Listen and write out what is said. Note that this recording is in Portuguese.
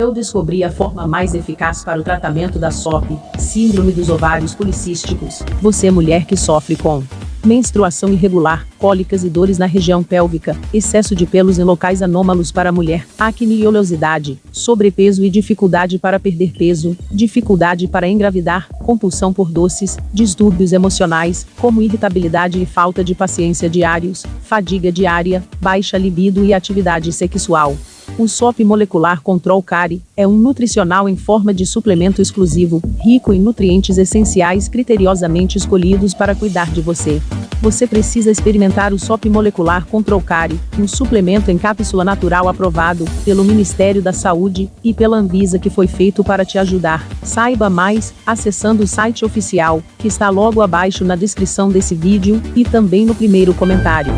Eu descobri a forma mais eficaz para o tratamento da SOP, síndrome dos ovários policísticos. Você mulher que sofre com menstruação irregular, cólicas e dores na região pélvica, excesso de pelos em locais anômalos para a mulher, acne e oleosidade, sobrepeso e dificuldade para perder peso, dificuldade para engravidar, compulsão por doces, distúrbios emocionais, como irritabilidade e falta de paciência diários, fadiga diária, baixa libido e atividade sexual. O SOP Molecular Control Cari é um nutricional em forma de suplemento exclusivo, rico em nutrientes essenciais criteriosamente escolhidos para cuidar de você. Você precisa experimentar o SOP Molecular Control Cari, um suplemento em cápsula natural aprovado pelo Ministério da Saúde e pela Anvisa que foi feito para te ajudar. Saiba mais acessando o site oficial, que está logo abaixo na descrição desse vídeo e também no primeiro comentário.